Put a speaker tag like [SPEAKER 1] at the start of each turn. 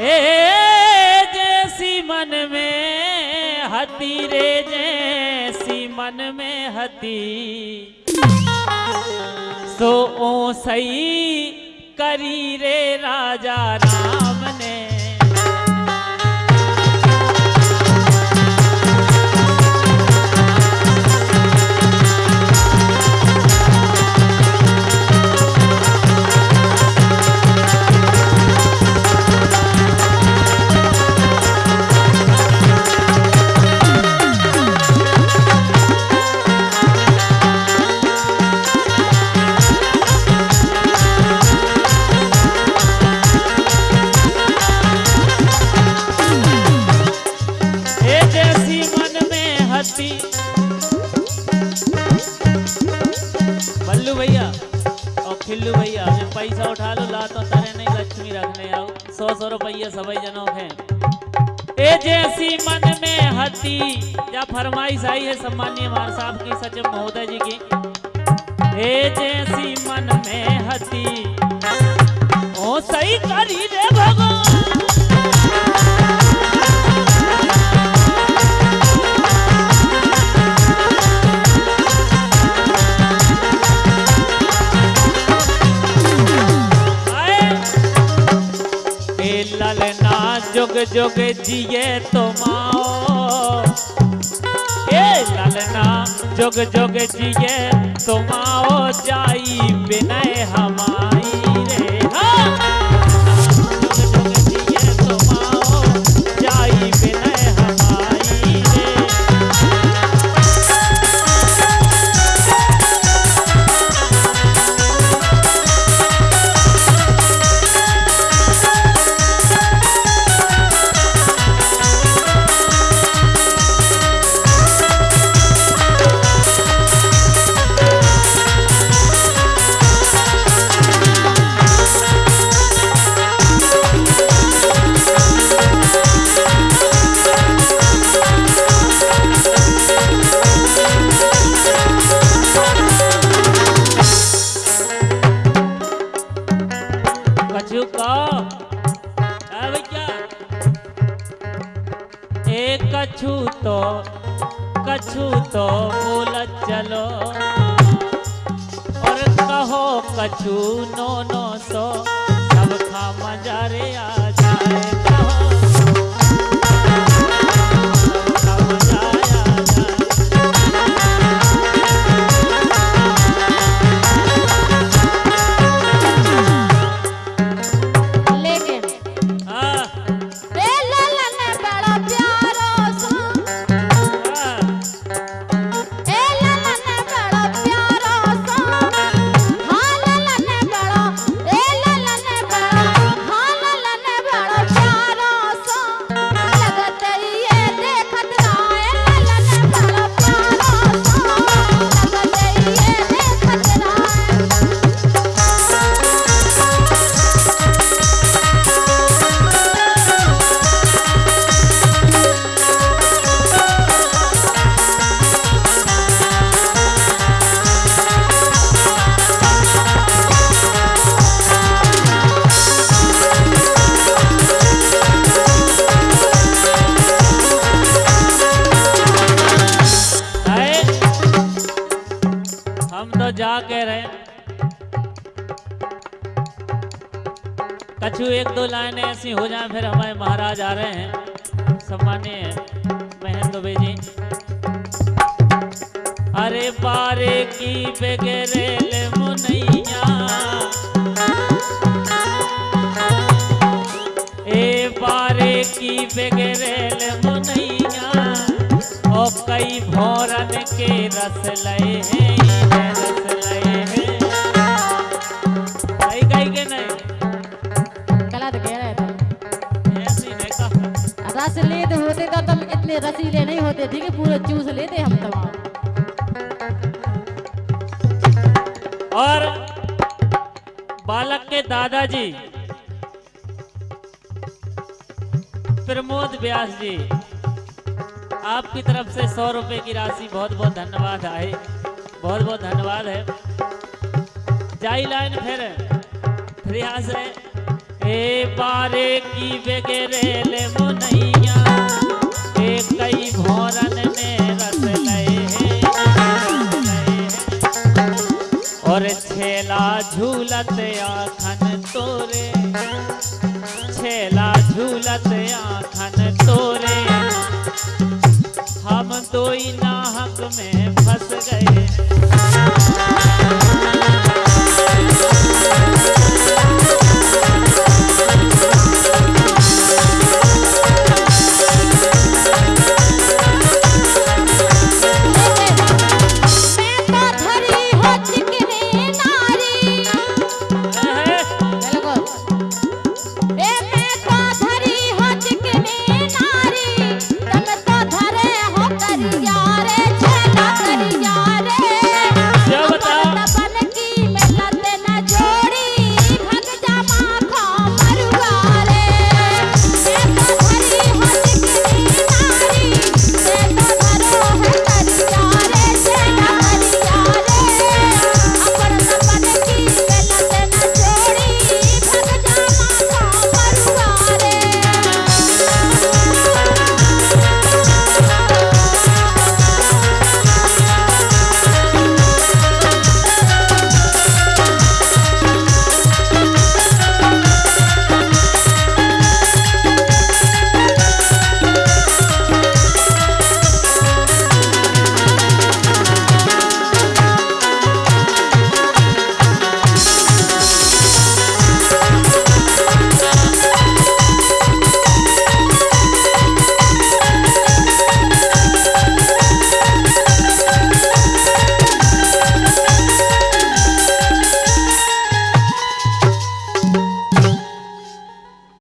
[SPEAKER 1] ए, जैसी मन में हती रे, जैसी मन में हती। सो ओ सही करी रे राजा राम। बल्लू भैया। और खिल्लू भैया ये पैसा उठा लो ला तो तारे नहीं, लक्ष्मी रखने आओ। सौ सौ रुपये सभी जनों के। ए जैसी मन में हती या फरमाइश आई है सम्मानीय मार साहब की सचिव महोदय जी की? ए जैसी मन में हती ओ सही करी रे भगवान। जुग जुग जिए तो माओ ए ललना, जुग जुग जिए तो माओ, जाई बिना हमारी रे हाँ। कछु तो बोल चलो। और कहो कछु नो नो सो, सब खा मजारे आ जाए कछु एक दो लाइनें ऐसी हो जाए, फिर हमारे महाराज आ रहे हैं। सम्मानीय बहन दुबे जी। अरे पारे की बेगरेल मुनैया ए बारे की बेगरेल मुनैया ओ कई भोरन के रस लए हैं।
[SPEAKER 2] इतने रसीले नहीं होते, ठीक है? पूरे चूस लेते हम तमाम
[SPEAKER 1] और बालक के दादाजी, प्रमोद व्यास जी, आपकी तरफ़ से सौ रुपए की राशि बहुत बहुत धन्यवाद आए बहुत बहुत धन्यवाद है। जाई लाइन फिर प्रयास है ए बारे की बेगेरेल मुनैया छेला झूलत आखन तोरे। हम तो नाहक में फंस गए।